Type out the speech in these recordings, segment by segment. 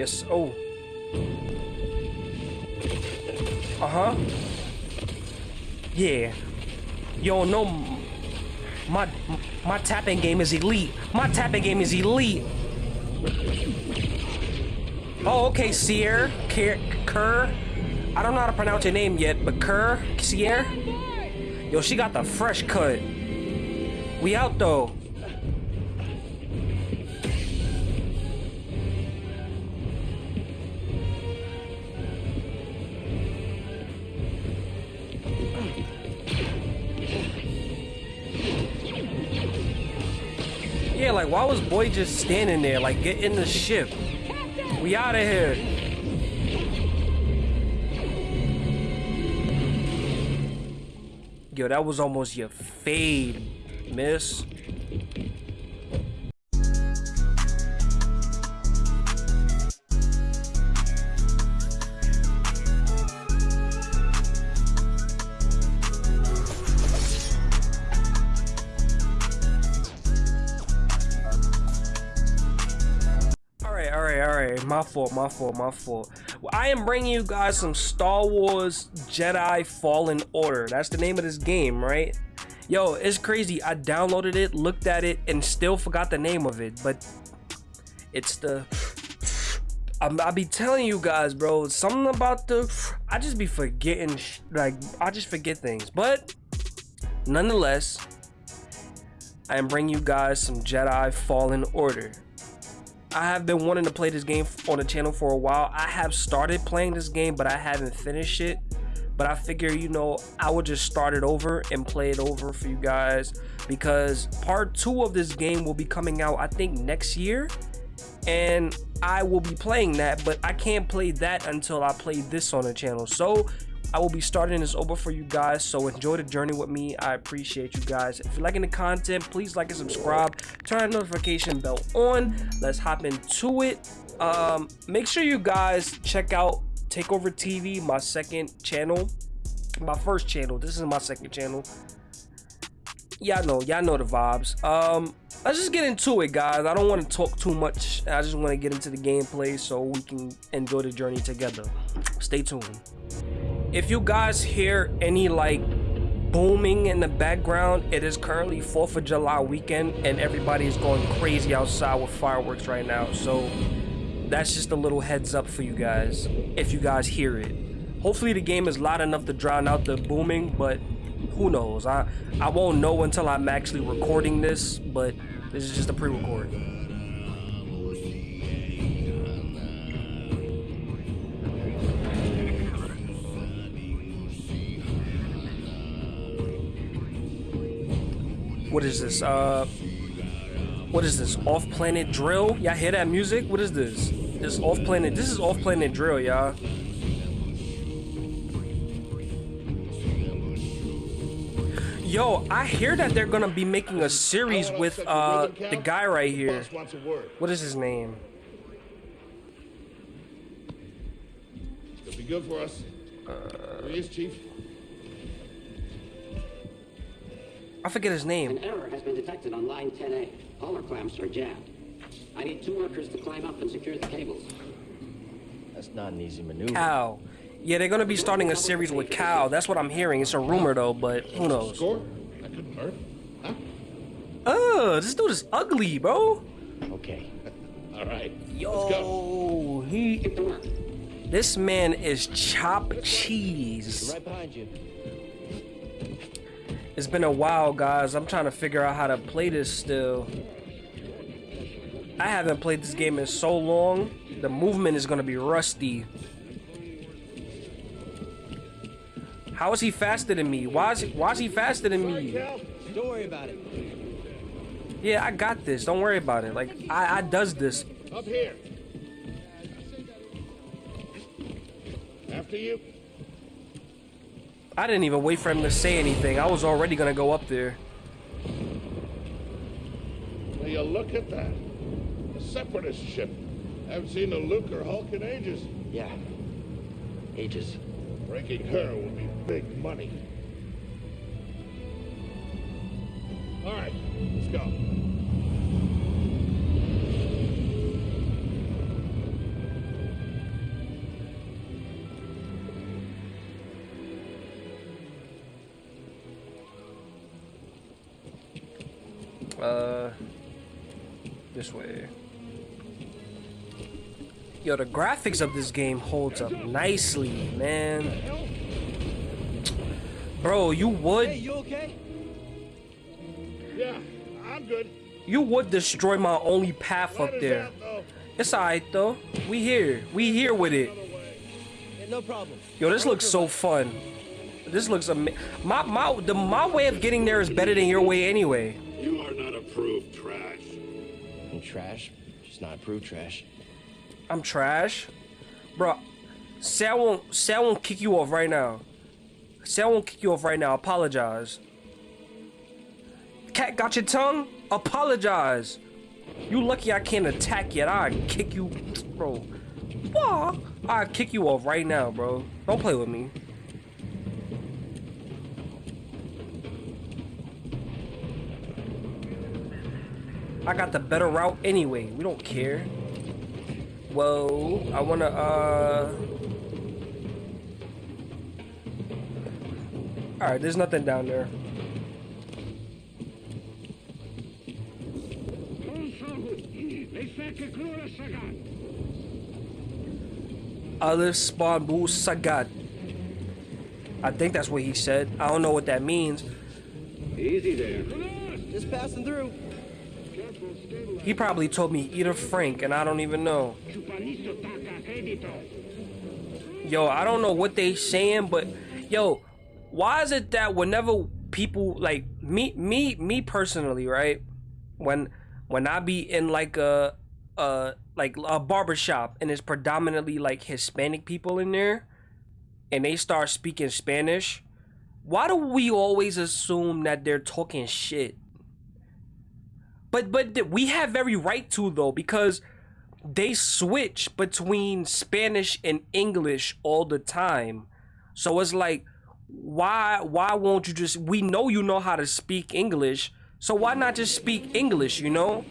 Yes. Oh. Uh huh. Yeah. Yo, no. My my tapping game is elite. My tapping game is elite. Oh, okay, Sierra, Kerr. I don't know how to pronounce your name yet, but Kerr, Sierra. Yo, she got the fresh cut. We out though. Was boy just standing there? Like get in the ship. We out of here. Yo, that was almost your fade, miss. Fault, my fault, my fault. Well, I am bringing you guys some Star Wars Jedi Fallen Order. That's the name of this game, right? Yo, it's crazy. I downloaded it, looked at it, and still forgot the name of it. But it's the... I'm, I be telling you guys, bro, something about the... I just be forgetting, like, I just forget things. But, nonetheless, I am bringing you guys some Jedi Fallen Order. I have been wanting to play this game on the channel for a while. I have started playing this game, but I haven't finished it. But I figure, you know, I would just start it over and play it over for you guys because part two of this game will be coming out, I think, next year. And I will be playing that, but I can't play that until I play this on the channel. So I will be starting this over for you guys. So enjoy the journey with me. I appreciate you guys. If you're liking the content, please like and subscribe. Turn the notification bell on. Let's hop into it. Um, make sure you guys check out Takeover TV, my second channel. My first channel. This is my second channel. Y'all know, y'all know the vibes. Um, let's just get into it, guys. I don't want to talk too much. I just want to get into the gameplay so we can enjoy the journey together. Stay tuned if you guys hear any like booming in the background it is currently 4th of July weekend and everybody is going crazy outside with fireworks right now. So that's just a little heads up for you guys if you guys hear it. Hopefully the game is loud enough to drown out the booming but who knows? I I won't know until I'm actually recording this but this is just a pre-record What is this? Uh, what is this? Off-planet drill? Y'all hear that music? What is this? This off-planet. This is off-planet drill, y'all. Yo, I hear that they're gonna be making a series with uh the guy right here. What is his name? It'll be good for us. Uh, he is, Chief. I forget his name. An error has been detected on line 10A. All our clamps are jammed. I need two workers to climb up and secure the cables. That's not an easy maneuver. Cal. Yeah, they're gonna be starting a series with Cal. That's what I'm hearing. It's a rumor though, but who knows? Score? That couldn't hurt. Huh? Oh, this dude is ugly, bro. Okay. All right. Yo, Let's go. he. Get to work. This man is chopped cheese. Right behind you. It's been a while, guys. I'm trying to figure out how to play this still. I haven't played this game in so long. The movement is gonna be rusty. How is he faster than me? Why is he, why is he faster than me? Don't worry about it. Yeah, I got this. Don't worry about it. Like I, I does this. Up here. After you. I didn't even wait for him to say anything. I was already gonna go up there. Will you look at that? A separatist ship. I Haven't seen a Lucrehulk in ages. Yeah. Ages. Breaking her will be big money. All right, let's go. Yo, the graphics of this game holds up nicely, man. Bro, you would Hey, you okay? Yeah, I'm good. you would destroy my only path Light up there. out. It's alright though. We here. We here with it. Yeah, no problem. Yo, this looks so fun. This looks ama- my my the my way of getting there is better than your way anyway. You are not approved trash. I'm trash. Just not approved trash. I'm trash, bro. Say I won't say I won't kick you off right now. Say I won't kick you off right now. Apologize. Cat got your tongue? Apologize. You lucky I can't attack yet. I kick you, bro. What? I kick you off right now, bro. Don't play with me. I got the better route anyway. We don't care. Whoa, I wanna, uh... Alright, there's nothing down there. Alif Spawn Bu Sagat. I think that's what he said. I don't know what that means. Easy there. Just passing through. He probably told me eat a Frank, and I don't even know. Yo, I don't know what they saying, but yo, why is it that whenever people like me, me, me personally, right? When when I be in like a uh like a barber shop and it's predominantly like Hispanic people in there, and they start speaking Spanish, why do we always assume that they're talking shit? But but we have every right to though because they switch between Spanish and English all the time. So it's like why why won't you just we know you know how to speak English, so why not just speak English, you know?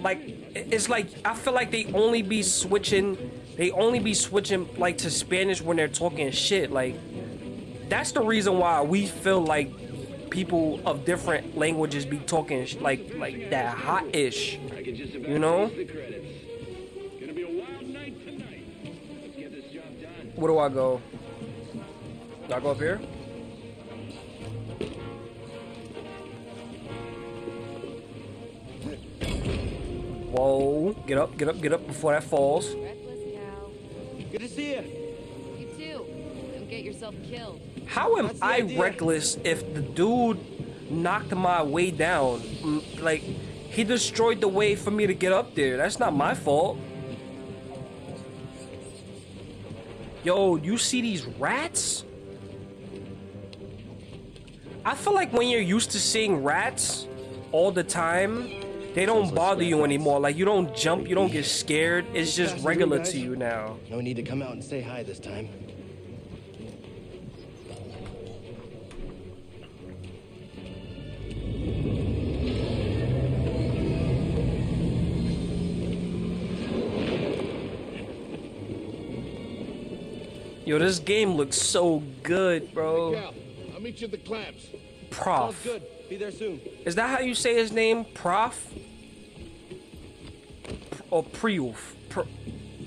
Like it's like I feel like they only be switching they only be switching like to Spanish when they're talking shit like that's the reason why we feel like people of different languages be talking sh- like like that hot-ish I can just about You know? finish the credits. Gonna be a wild night tonight. Let's get this job done. where do i go do i go up here whoa get up get up get up before that falls Reckless Cal. Good to see you. You too. Don't get yourself killed. How am i idea. reckless if the dude knocked my way down Mm, like he destroyed the way for me to get up there that's not my fault Yo, you see these rats? I feel like when you're used to seeing rats all the time, they don't bother you anymore. Like you don't jump, you don't get scared. It's just regular to you now. No need to come out and say hi this time. Yo, this game looks so good, bro. Cal, I'll meet you at the clamps. Sounds Prof. good. Be there soon. Is that how you say his name? Prof? Or Priuf? Pr-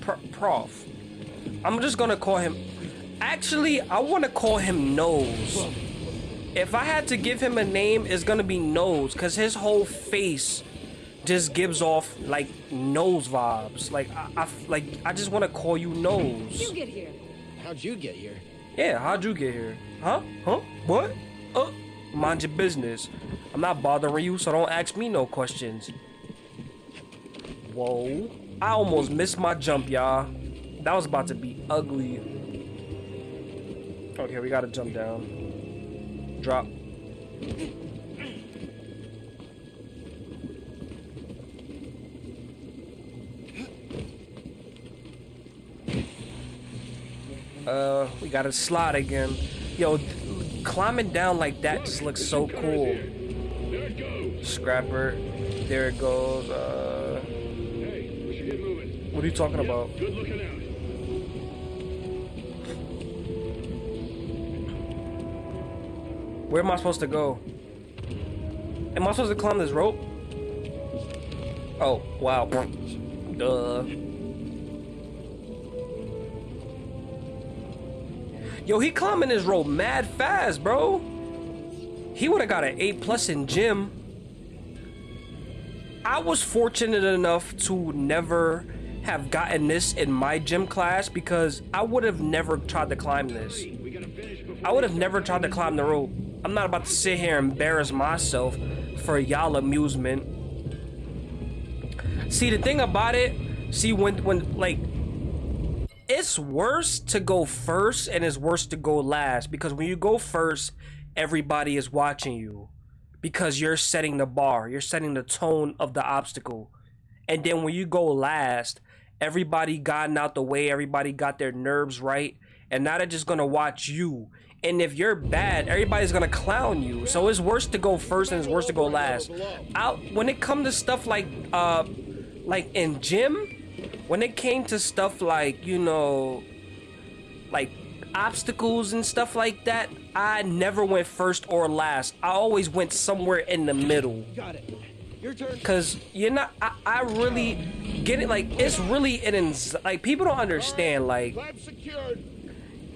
pr- prof. I'm just gonna call him. Actually, I wanna call him Nose. If I had to give him a name, it's gonna be Nose, cause his whole face just gives off like nose vibes. Like I, I f- like I just wanna call you Nose. You get here. How'd you get here? Yeah, how'd you get here? Huh? Huh? What? Uh, mind your business. I'm not bothering you, so don't ask me no questions. Whoa. I almost missed my jump, y'all. That was about to be ugly. Okay, we gotta jump down. Drop. Uh, we got a slot again. Yo, climbing down like that just looks so cool. Scrapper, there it goes. Uh, what are you talking about? Where am I supposed to go? Am I supposed to climb this rope? Oh, wow. Duh. Yo, he climbing this rope mad fast, bro. He would have got an A plus in gym. I was fortunate enough to never have gotten this in my gym class because I would have never tried to climb this. I would have never tried to climb the rope. I'm not about to sit here and embarrass myself for y'all amusement. See, the thing about it, see, when, when, like, it's worse to go first and it's worse to go last because when you go first, everybody is watching you because you're setting the bar, you're setting the tone of the obstacle. And then when you go last, everybody gotten out the way, everybody got their nerves right, and now they're just gonna watch you. And if you're bad, everybody's gonna clown you. So it's worse to go first and it's worse to go last. Out when it comes to stuff like uh like in gym, when it came to stuff like, you know, like obstacles and stuff like that, I never went first or last. I always went somewhere in the middle. Got it. Your turn. Cause you're not. I, I really get it. Like it's really an like people don't understand. Like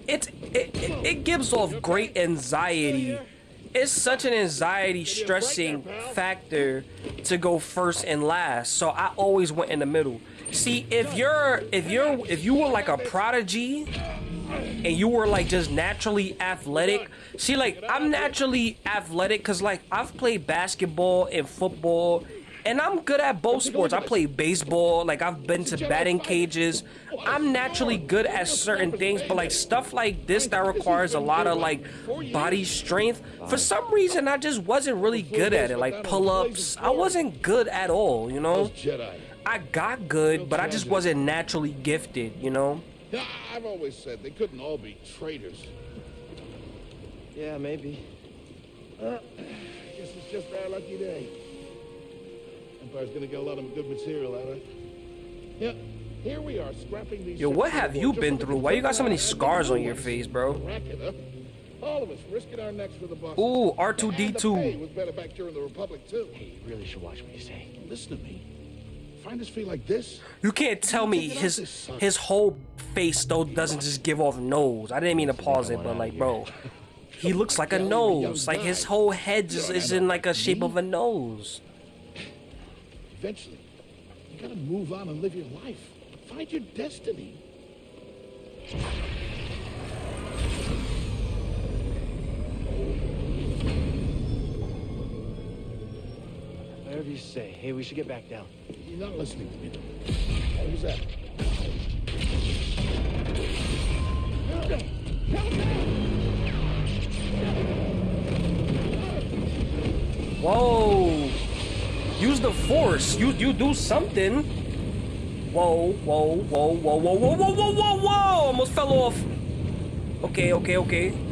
it's it, it, it gives off great anxiety. It's such an anxiety stressing factor to go first and last. So I always went in the middle. See, if you're if you're if you were like a prodigy and you were like just naturally athletic, see like I'm naturally athletic cuz like I've played basketball and football and I'm good at both sports. I play baseball, like I've been to batting cages. I'm naturally good at certain things, but like stuff like this that requires a lot of like body strength, for some reason I just wasn't really good at it. Like pull-ups, I wasn't good at all, you know? Jedi. I got good, but I just wasn't naturally gifted, you know? Yeah, I've always said they couldn't all be traitors. Yeah, maybe. Uh, guess it's just our lucky day. Empire's gonna get a lot of good material out of it. Yeah, here we are scrapping these. Yo, what have you been through? Why you got so many scars on your face, bro? All of us risking our necks for the boss. Ooh, And the pay R2D2. was better back during the Republic too. Hey, you really should watch what you say. Listen to me. Find us feel like this. You can't tell me his his whole face though doesn't just give off nose. I didn't mean to pause it, but like, bro, he looks like a nose. Like his whole head just is in like a shape of a nose. Eventually, you gotta move on and live your life. Find your destiny. Whatever you say. Hey, we should get back down. You're not listening to me. though. What was that? Whoa! Use the force. You you do something. Whoa, whoa, whoa, whoa, whoa, whoa, whoa, whoa, whoa, whoa! Almost fell off. Okay, okay, okay.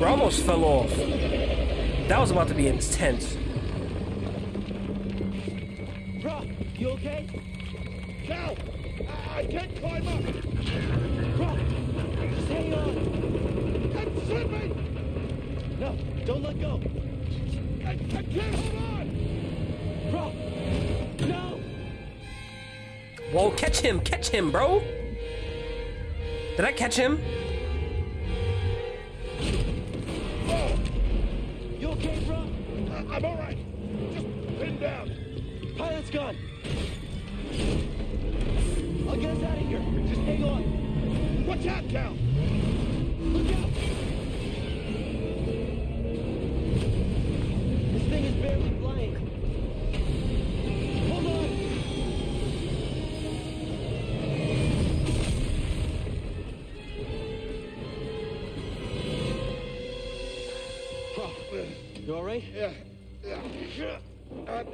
Bro, I almost fell off. That was about to be intense. Bro, you okay? Cal! I, can't climb up! Bro, hang on. I'm slipping! No, don't let go. I, I can't hold on! Bro, no. Whoa, catch him, catch him, bro. Did I catch him? Okay? I, I'm all right. Just pin down. Pilot's gone. I'll get us out of here. Just hang on. Watch out, Cal! Look out. This thing is barely right? yeah, yeah.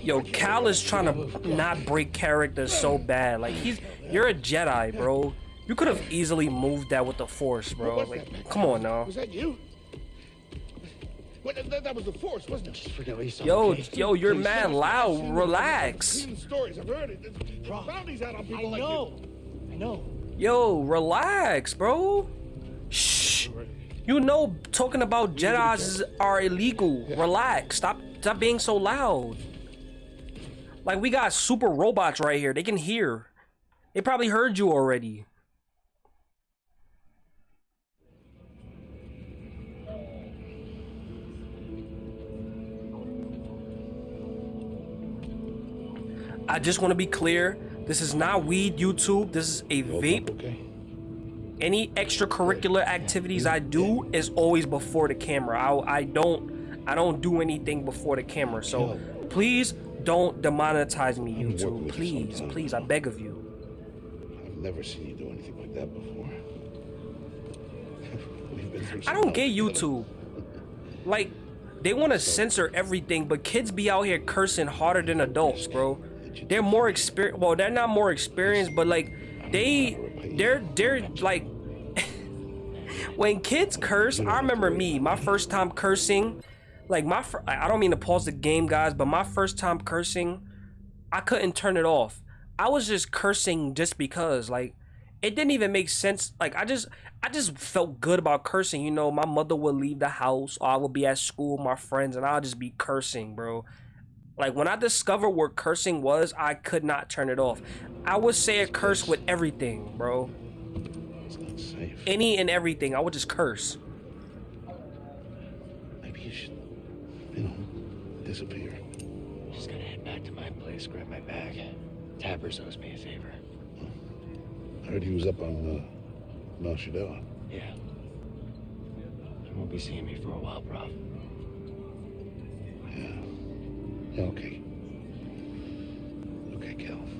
Yo, Cal is trying to not break character so bad. Like he's, you're a Jedi, bro. You could have easily moved that with the Force, bro. Like, come on now. Was that you? Well, that, that was the Force, wasn't it? Just forget what you saw. Yo, okay? yo, you're Please. mad loud. Relax. I've seen the stories. I've heard it. Bounties out on people I like know. you. I know. Yo, relax, bro. Shh. You know, talking about Jedi's are illegal. Relax. Stop. Stop being so loud. Like we got super robots right here. They can hear. They probably heard you already. I just want to be clear. This is not weed YouTube. This is a vape. Okay. Any extracurricular activities I do is always before the camera. I, I don't I don't do anything before the camera. So please don't demonetize me, YouTube. Please, please, I beg of you. I've never seen you do anything like that before. We've been through I don't get. YouTube. Like, they want to censor everything, but kids be out here cursing harder than adults, bro. They're more experienced. Well, they're not more experienced, but like, they, they're, they're like, when kids curse. I remember me, my first time cursing. Like my, I don't mean to pause the game, guys, but my first time cursing, I couldn't turn it off. I was just cursing just because, like, it didn't even make sense. Like I just I just felt good about cursing. You know, my mother would leave the house or I would be at school with my friends and I'll just be cursing, bro. Like when I discovered what cursing was, I could not turn it off. I would say a curse with everything, bro. It's not safe. Any and everything. I would just curse. Maybe you should, you know, disappear. Just gonna head back to my place, grab my bag. Tappers owes me a favor. I heard he was up on uh, Mount Shadowah. Yeah. You won't be seeing me for a while, Prof. Yeah. Okay. Okay, Cal.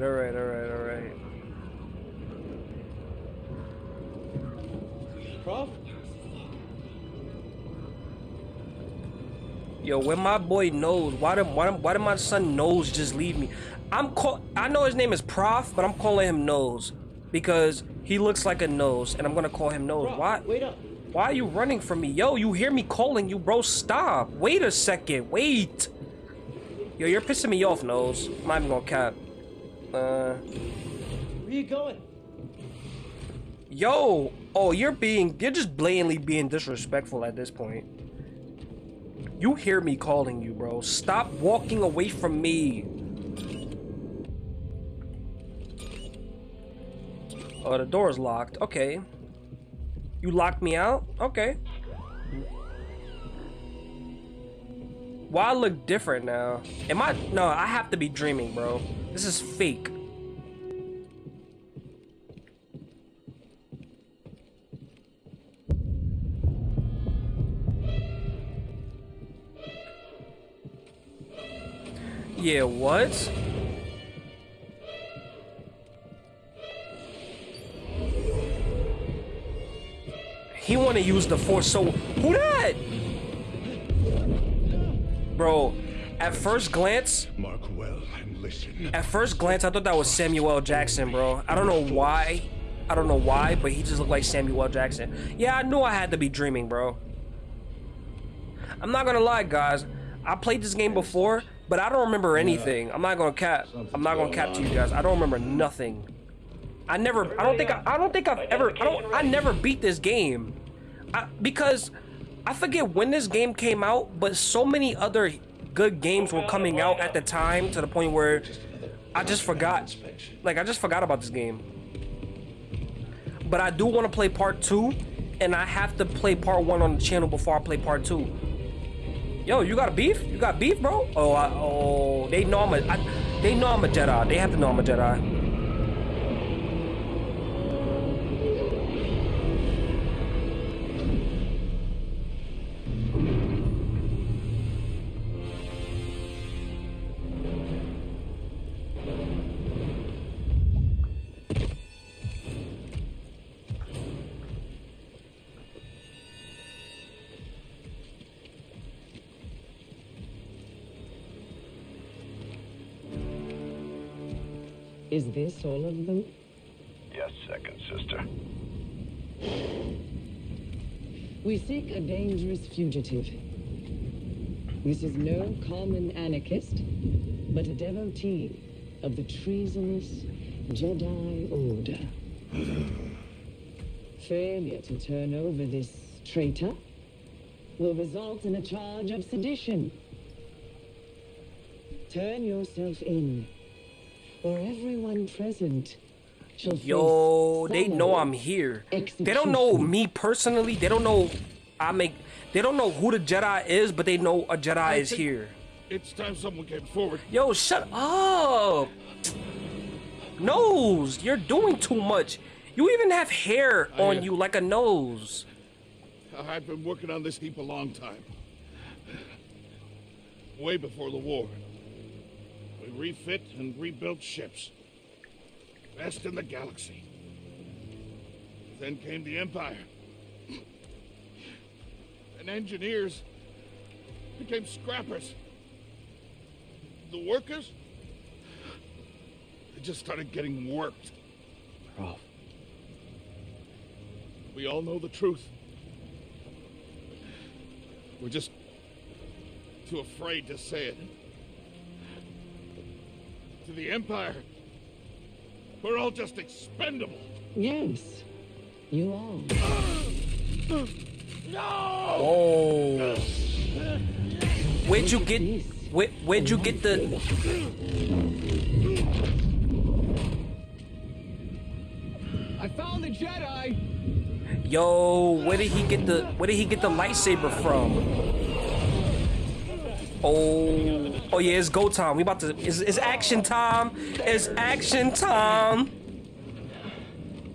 Right, all right, all right, all right. Prof? Yo, when my boy knows, why did why, did- why did my son knows just leave me? I'm call I know his name is Prof, but I'm calling him Nose because he looks like a nose, and I'm gonna call him Nose. Prof, Why? Wait up. Why are you running from me? Yo, you hear me calling you, bro? Stop. Wait a second. Wait. Yo, you're pissing me off, Nose. I'm not even gonna cap. Where you going? yo. Oh, you're being, you're just blatantly being disrespectful at this point. You hear me calling you, bro. Stop walking away from me. Oh, the door's locked. Okay. You locked me out? Okay. Why I look different now? Am I? No, I have to be dreaming, bro. This is fake. Yeah, what? He want to use the force, so who that? Bro, at first glance, Mark well and listen. at first glance, I thought that was Samuel Jackson, bro. I don't know why. I don't know why, but he just looked like Samuel Jackson. Yeah, I knew I had to be dreaming, bro. I'm not gonna lie, guys. I played this game before, but I don't remember anything. I'm not gonna cap. I'm not gonna cap to you guys. I don't remember nothing. I never. I don't think. I, I don't think I've ever. I don't. I never beat this game, I, because I forget when this game came out. But so many other good games were coming out at the time to the point where I just forgot. Like I just forgot about this game. But I do want to play part two, and I have to play part one on the channel before I play part two. Yo, you got beef? You got beef, bro? Oh, I, oh, they know I'm a. I, they know I'm a Jedi. They have to know I'm a Jedi. This all of them? Yes, second sister. We seek a dangerous fugitive. This is no common anarchist, but a devotee of the treasonous Jedi Order. Failure to turn over this traitor will result in a charge of sedition. Turn yourself in, or everyone present shall Yo, they know I'm here. They don't know me personally. They don't know I make. They don't know who the Jedi is, but they know a Jedi I is here. It's time someone came forward. Yo, shut up. Nose, you're doing too much. You even have hair I, on uh, you like a nose. I've been working on this heap a long time. Way before the war. We refit and rebuilt ships. Best in the galaxy. Then came the Empire. And engineers became scrappers. The workers, they just started getting worked. Rolf, We all know the truth. We're just too afraid to say it. To the Empire, we're all just expendable. Yes, you are. Oh. Where'd you get? Where, where'd you get the? I found the Jedi! Yo, where did he get the? Where did he get the lightsaber from? Oh, oh yeah, it's go time. We about to. It's, it's action time. It's action time.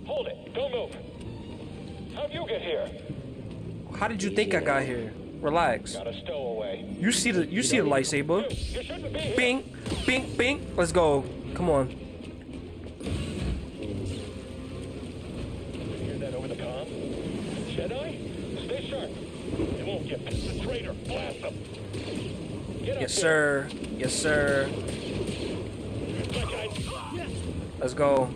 Hold it. Don't move. How'd you get here? How did you think I got here? Relax. Got a stowaway. You see the you see the lightsaber. You shouldn't be here. Bing, bing, bing. Let's go. Come on. Hear that over the comm? Jedi? Stay sharp. They won't get past the traitor. Blast them. Get up Yes, sir. Yes, sir. Let's go.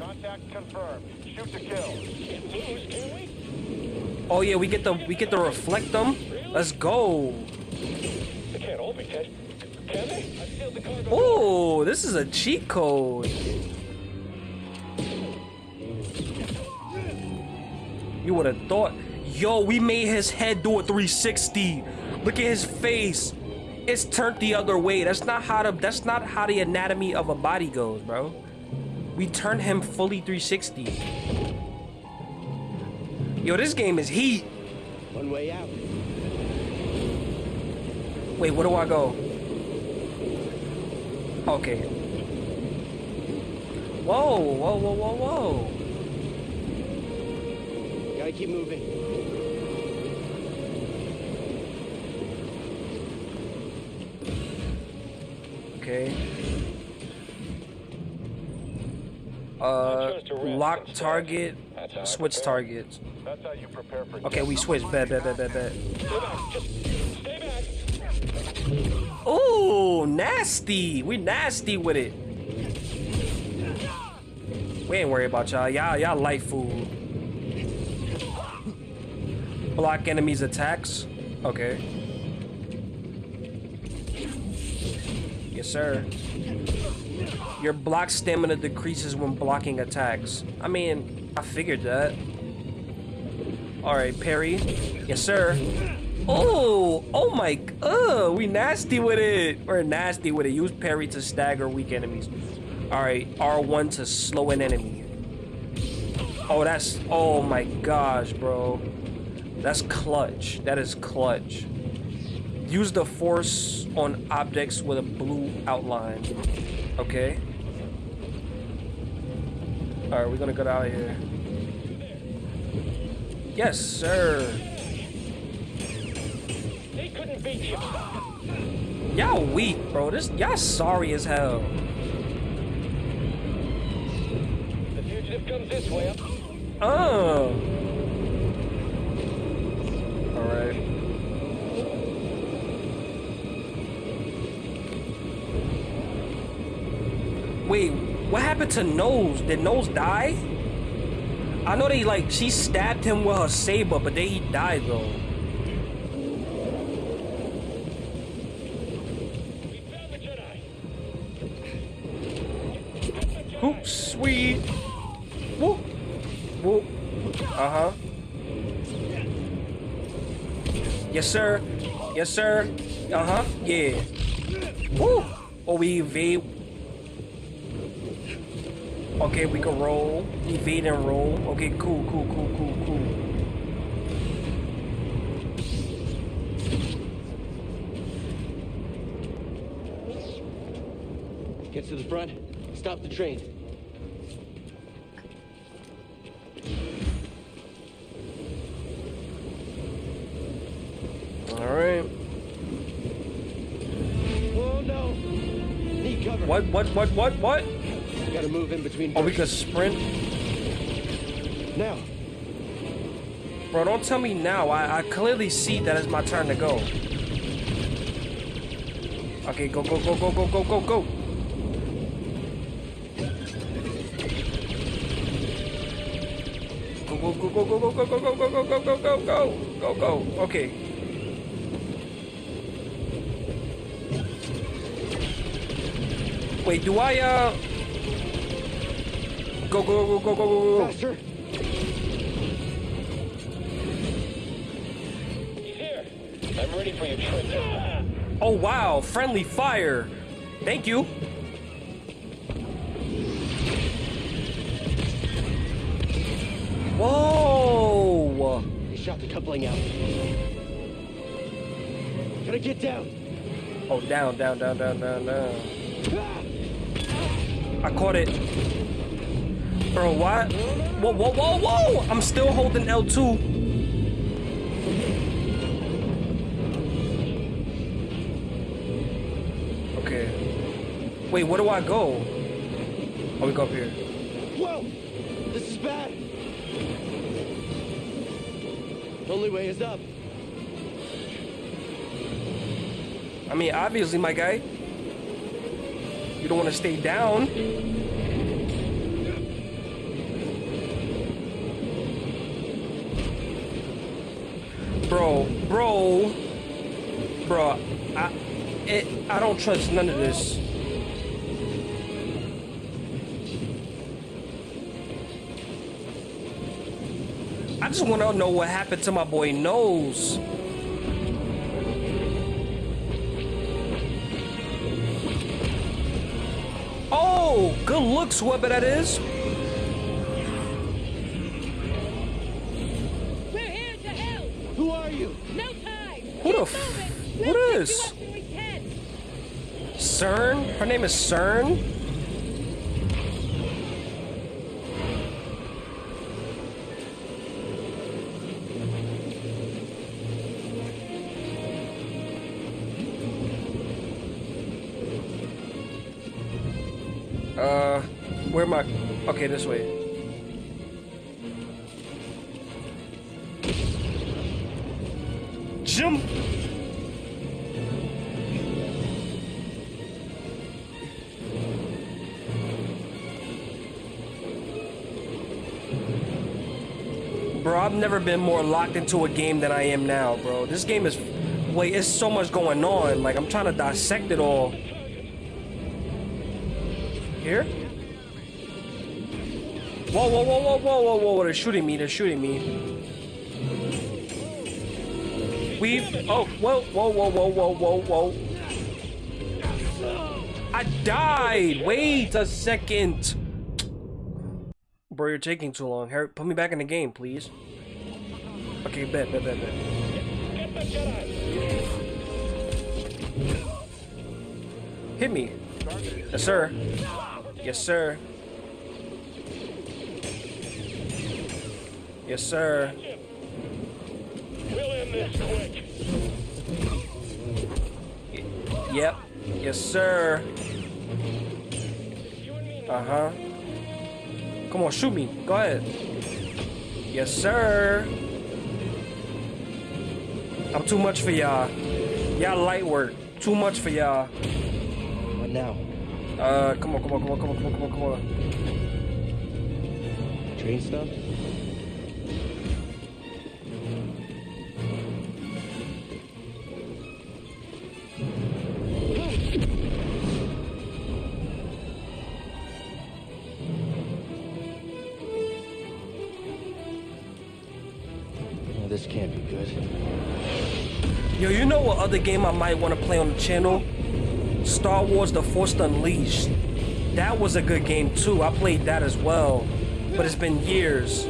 Contact confirmed. Shoot to kill. Can't lose, can we? Oh yeah, we get the we get to reflect them. Let's go. They can't all be dead. Can they? I sealed the cargo. Oh, this is a cheat code. You would have thought. Yo, we made his head do a 360. Look at his face. It's turned the other way. That's not how the that's not how the anatomy of a body goes, bro. We turned him fully 360. Yo, this game is heat. one way out. Wait, where do I go? Okay. Whoa, whoa, whoa, whoa, whoa. Gotta keep moving. Okay. Uh, chose to rest lock target, That's how I switch targets. That's how you prepare for Okay, we switch. Bet, bet, bet, bet, bet. Stay back. Just stay back. Ooh, nasty. We nasty with it. We ain't worried about y'all. Y'all, y'all light food. Block enemies' attacks. Okay. Sir. Your block stamina decreases when blocking attacks. I mean, I figured that. Alright, parry. Yes, sir. Oh, oh my, uh, we nasty with it. We're nasty with it. Use parry to stagger weak enemies. All right, R1 to slow an enemy. Oh, that's, oh my gosh, bro. That's clutch. That is clutch. Use the force on objects with a blue outline. Okay. All right, we're gonna get out of here. Yes, sir. They couldn't beat you. Y'all weak, bro. This y'all sorry as hell. The fugitive comes this way. Oh. All Wait, What happened to Nose? Did Nose die? I know they like she stabbed him with her saber, but then he died though. We found the Jedi. Whoop, sweet. Whoop. Whoop. Uh huh. Yes, sir. Yes, sir. Uh huh. Yeah. Woo. Oh, we evade. Okay, we can roll. Evade and roll. Okay, cool, cool, cool, cool, cool. Get to the front. Stop the train. All right. Oh no! Need cover. What? What? What? What? What? Gotta move in between. Oh, we can sprint. Now. Bro, don't tell me now. I, I clearly see that it's my turn to go. Okay, go, go, go, go, go, go, go, go. Go, go, go, go, go, go, go, go, go, go, go, go, go, go, go, go, go. Okay. Wait, do I, uh... Go, go, go, go, go, go, go, go. Faster. He's here. I'm ready for your trick. Oh wow, friendly fire. Thank you. Whoa! They shot the coupling out. Gotta get down. Oh, down, down, down, down, down, down. Ah! I caught it. Bro, what? Whoa, whoa, whoa, whoa! I'm still holding L2. Okay. Wait, where do I go? Oh, we go up here. Whoa! This is bad. Only way is up. I mean, obviously, my guy. You don't want to stay down. Bro, bro, I, it, I don't trust none of this. I just want to know what happened to my boy Nose. Oh, good looks, whoever that is. Is? CERN? Her name is CERN? Uh, where am I? Okay, this way. Never been more locked into a game than I am now, bro. This game is... Wait, it's so much going on. Like, I'm trying to dissect it all. Here? Whoa, whoa, whoa, whoa, whoa, whoa, whoa, they're shooting me, they're shooting me. We... Oh, whoa, whoa, whoa, whoa, whoa, whoa, whoa. I died! Wait a second! Bro, you're taking too long. Harry, put me back in the game, please. Okay, bet, bet, bet, bet. Hit me. Yes, sir. Yes, sir. Yes, sir. We'll end this quick. Yep. Yes, sir. You and me Uh huh. Come on, shoot me. Go ahead. Yes, sir. I'm too much for y'all. Y'all light work. Too much for y'all. What now? Uh, come on, come on, come on, come on, come on, come on, come on. Train stuff? Other game I might want to play on the channel? Star Wars The Force Unleashed. That was a good game too. I played that as well. But it's been years.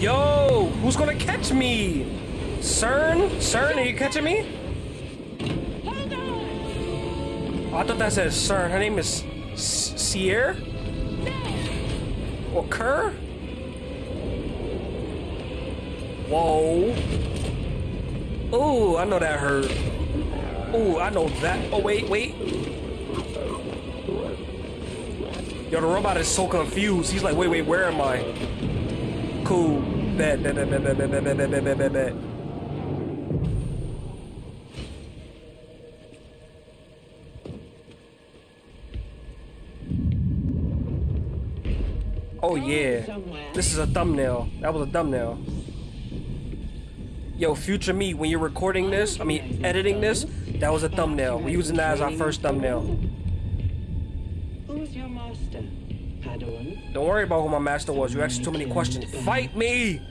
Yo, who's gonna catch me? CERN? CERN, are you catching me? Oh, I thought that said CERN. Her name is Sierra? Or Kerr? Whoa. Oh, I know that hurt. Oh, I know that. Oh, wait, wait. Yo, the robot is so confused. He's like, wait, wait, where am I? Cool. Bet, bet, bet, bet, bet, bet, bet, bet, bet, bet, bet. Oh yeah. This is a thumbnail. That was a thumbnail. Yo, future me, when you're recording this, I mean editing this, that was a thumbnail. We're using that as our first thumbnail. Who's your master? Padawan? Don't worry about who my master was. You asked too many questions. Fight me!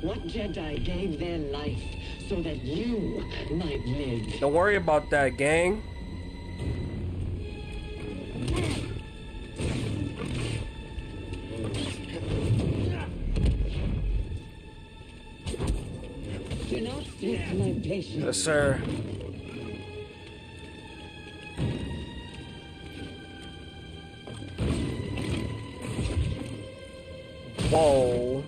What Jedi gave their life so that you might live? Don't worry about that, gang. Yes, sir. Whoa.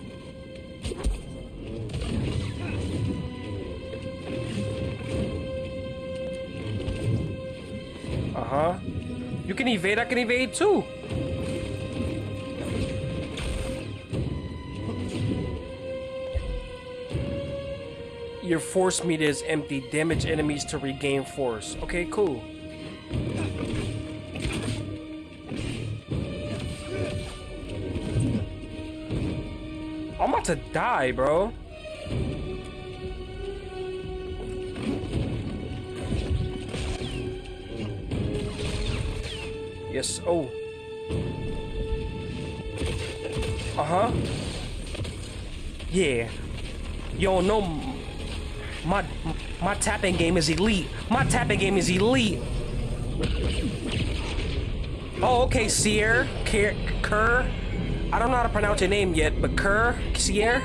Uh-huh. You can evade, I can evade too. Your force meter is empty. Damage enemies to regain force. Okay, cool. I'm about to die, bro. Yes. Oh. Uh huh. Yeah. Yo, no. My tapping game is elite. My tapping game is elite. Oh, okay, Sierra, Kerr. I don't know how to pronounce your name yet, but Kerr, Sierra.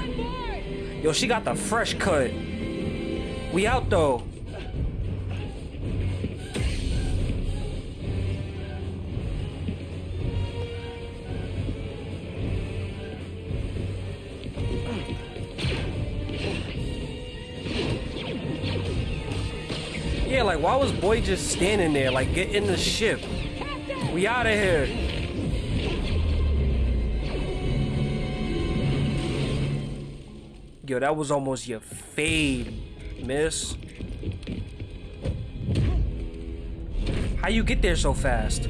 Yo, she got the fresh cut. We out though. Why was boy just standing there? Like get in the ship. We out of here. Yo, that was almost your fade, miss. How you get there so fast?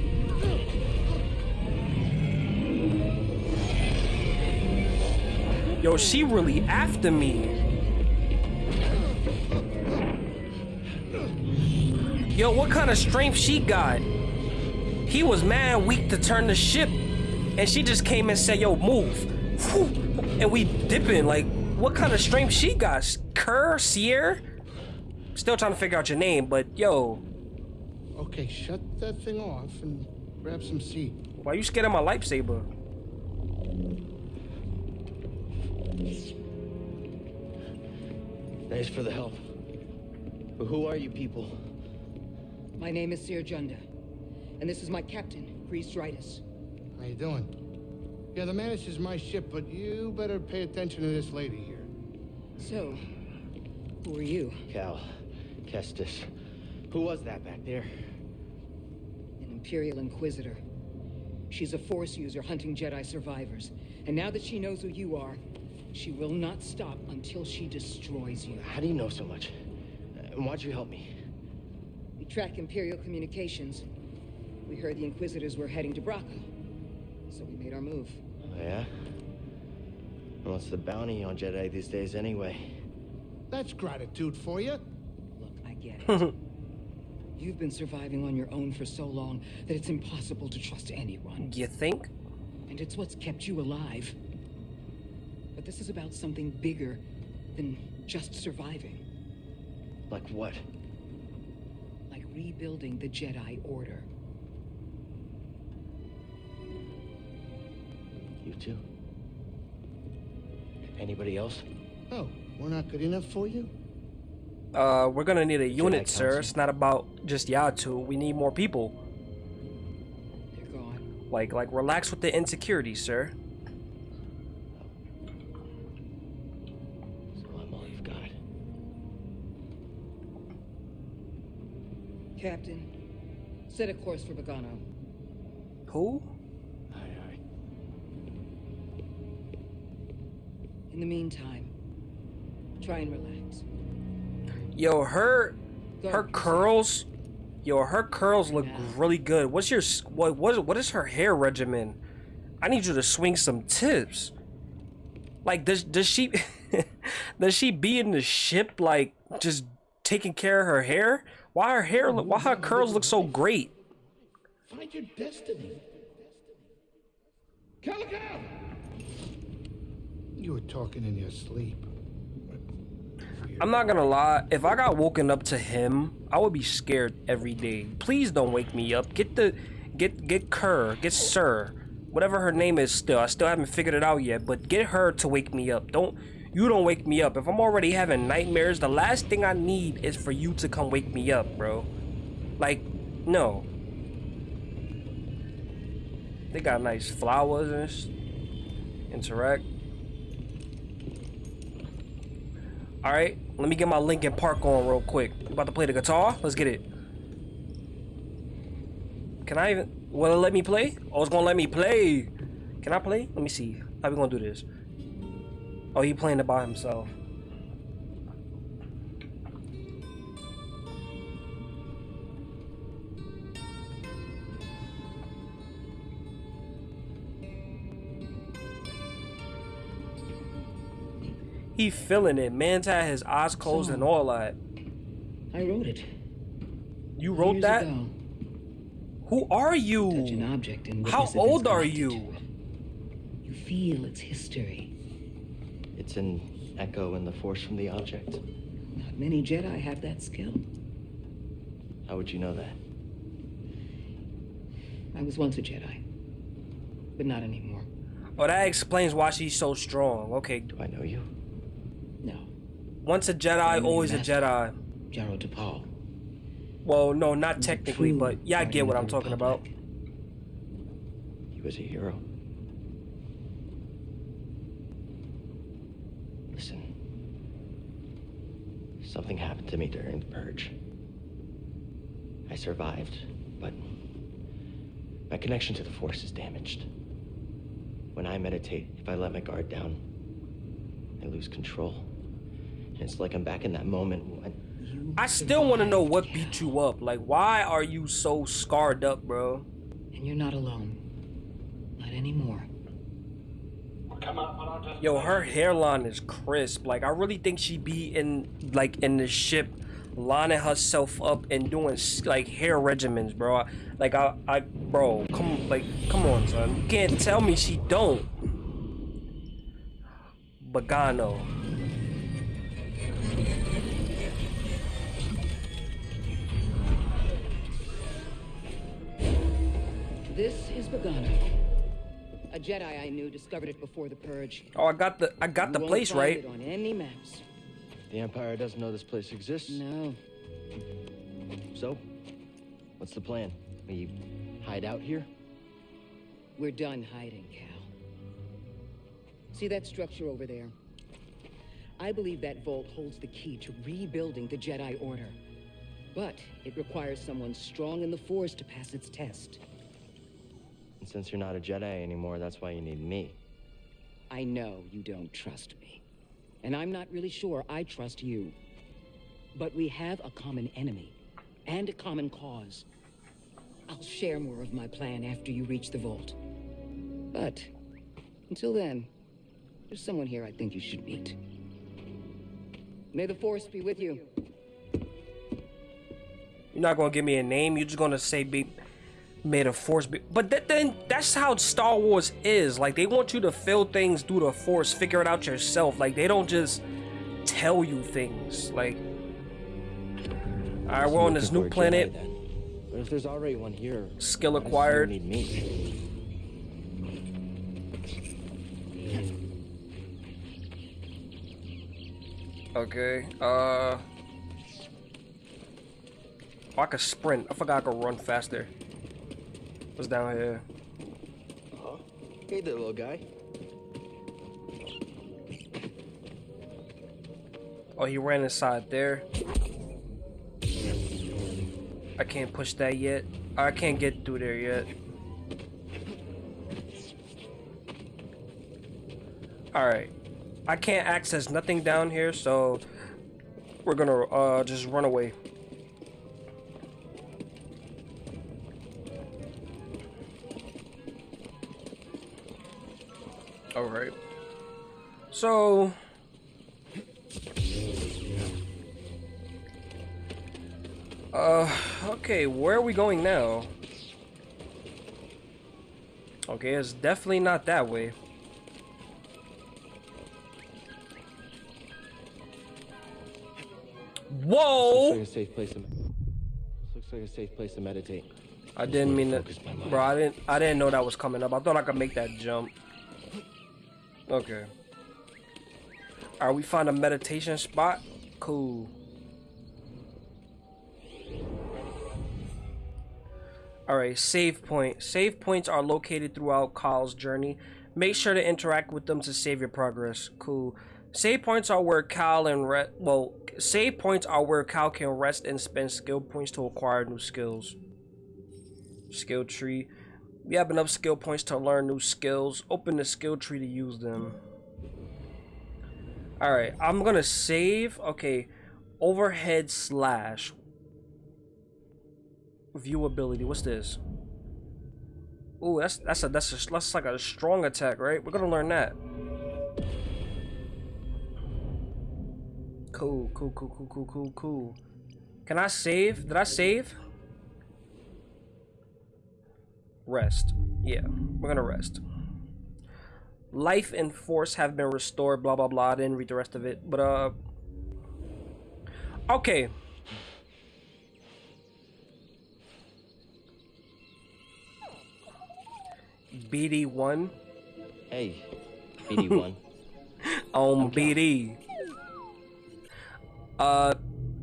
Yo, she really after me. Yo, what kind of strength she got? He was mad weak to turn the ship, and she just came and said, "Yo, move," Whew. and we dipping. Like, what kind of strength she got? Kerr, Sierra? Still trying to figure out your name, but yo, Okay, shut that thing off and grab some seat. why you scared of my lightsaber? Thanks for the help. But who are you people? My name is Cere Junda, and this is my captain, Greez Dritus. How you doing? Yeah, the Mantis is my ship, but you better pay attention to this lady here. So, who are you? Cal. Kestis. Who was that back there? An Imperial Inquisitor. She's a Force user hunting Jedi survivors. And now that she knows who you are, she will not stop until she destroys you. How do you know so much? And why'd you help me? We track Imperial communications. We heard the Inquisitors were heading to Bracca. So we made our move. Oh, yeah? What's the bounty on Jedi these days anyway? That's gratitude for you. Look, I get it. You've been surviving on your own for so long that it's impossible to trust anyone. You think? And it's what's kept you alive. But this is about something bigger than just surviving. Like what? Like rebuilding the Jedi Order. You too? Anybody else? Oh, we're not good enough for you? Uh, we're gonna need a unit, sir. Council. It's not about just y'all two. We need more people. They're gone. Like, like, relax with the insecurity, sir. So I'm all you've got. Captain, set a course for Bogano. Who? Aye, aye. In the meantime, try and relax. Yo, her, her curls. Yo, her curls look really good. What's your what? What? What is her hair regimen? I need you to swing some tips. Like, does does she does she be in the ship like just taking care of her hair? Why her hair? look Why her curls look so great? Find your destiny. Calico! You were talking in your sleep. I'm not gonna lie, if I got woken up to him, I would be scared every day. Please don't wake me up. Get the get get Kerr, get Sir, whatever her name is still. I still haven't figured it out yet, but get her to wake me up. Don't you don't wake me up. If I'm already having nightmares, the last thing I need is for you to come wake me up, bro. Like, no. They got nice flowers and interact. All right, let me get my Linkin Park on real quick. About to play the guitar? Let's get it. Can I even? Will it let me play? Oh, it's gonna let me play. Can I play? Let me see. How we gonna do this? Oh, he playing it by himself. He feeling it. Man's had his eyes closed and all that. I wrote it. You wrote years that? Ago. Who are you? How old are you? You feel its history. It's an echo in the force from the object. Not many Jedi have that skill. How would you know that? I was once a Jedi, but not anymore. Oh, that explains why she's so strong. Okay, Do I know you? No, once a Jedi, always a Jedi. Jaro Tapal. Well, no, not technically, but yeah, I get what I'm the talking about. He was a hero. Listen. Something happened to me during the purge. I survived, but my connection to the Force is damaged. When I meditate, if I let my guard down, I lose control. And it's like I'm back in that moment when I still want to know what survived, beat you up. Like, why are you so scarred up, bro? And you're not alone. Not anymore. Yo, her hairline is crisp. Like, I really think she be in like in the ship, lining herself up and doing like hair regimens, bro. Like, I, I, bro, come, like, come on, son. You can't tell me she don't. Bagano. This is Bogano. A Jedi I knew discovered it before the Purge. Oh, I got the, I got You the won't place find right. it on any maps. the Empire doesn't know this place exists. No. So, what's the plan? We hide out here? We're done hiding, Cal. See that structure over there? I believe that vault holds the key to rebuilding the Jedi Order. But it requires someone strong in the Force to pass its test. And since you're not a Jedi anymore, that's why you need me. I know you don't trust me. And I'm not really sure I trust you. But we have a common enemy and a common cause. I'll share more of my plan after you reach the vault. But until then, there's someone here I think you should meet. May the Force be with you. You're not gonna give me a name. You're just gonna say be made a force be but that, then that's how Star Wars is. Like they want you to feel things through the force, figure it out yourself. Like they don't just tell you things. Like Alright, we're on this new planet. But if there's already one here, Skill acquired. Need me. Okay. Uh. Oh, I could sprint. I forgot I could run faster. What's down here? Huh? Hey there, little guy. Oh, he ran inside there. I can't push that yet. I can't get through there yet. Alright. I can't access nothing down here, so we're gonna uh just run away. Alright. So Uh, okay, where are we going now? Okay, it's definitely not that way. Whoa! Looks like a safe place to. Looks like a safe place to meditate. I didn't mean to, bro. I didn't. I didn't know that was coming up. I thought I could make that jump. Okay. Alright, we find a meditation spot? Cool. Alright, save point. Save points are located throughout Kyle's journey. Make sure to interact with them to save your progress. Cool. Save points are where Kyle and re well, save points are where Kyle can rest and spend skill points to acquire new skills. Skill tree. We have enough skill points to learn new skills. Open the skill tree to use them. Alright, I'm gonna save. Okay. Overhead slash. Viewability. What's this? Ooh, that's that's a that's a that's like a strong attack, right? We're gonna learn that. Cool, cool, cool, cool, cool, cool, cool. Can I save? Did I save? Rest. Yeah, we're gonna rest. Life and force have been restored, blah blah blah. I didn't read the rest of it, but uh Okay. BD1 Hey, BD1. on BD. Uh,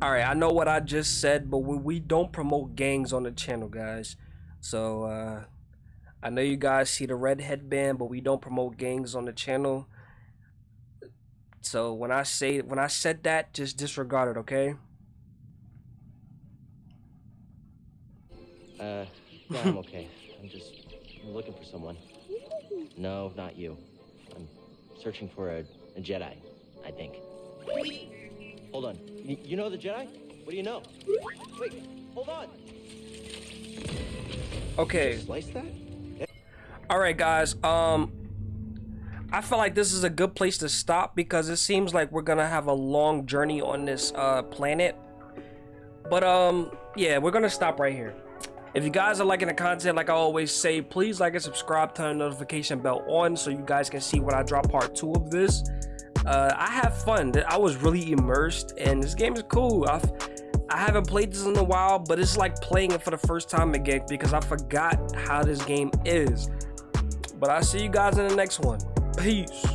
all right. I know what I just said, but we, we don't promote gangs on the channel, guys. So uh, I know you guys see the red headband, but we don't promote gangs on the channel. So when I say when I said that, just disregard it, okay? uh, no, I'm okay. I'm just looking for someone. No, not you. I'm searching for a, a Jedi, I think. Hold on. Y- you know the Jedi? What do you know? Wait, hold on. Okay. Slice that? All right, guys. Um, I feel like this is a good place to stop because it seems like we're gonna have a long journey on this uh, planet. But um, yeah, we're gonna stop right here. If you guys are liking the content, like I always say, please like and subscribe, turn the notification bell on so you guys can see when I drop part two of this. Uh, I have fun. I was really immersed, and this game is cool. I've I haven't played this in a while, but it's like playing it for the first time again because I forgot how this game is. But I'll see you guys in the next one. Peace.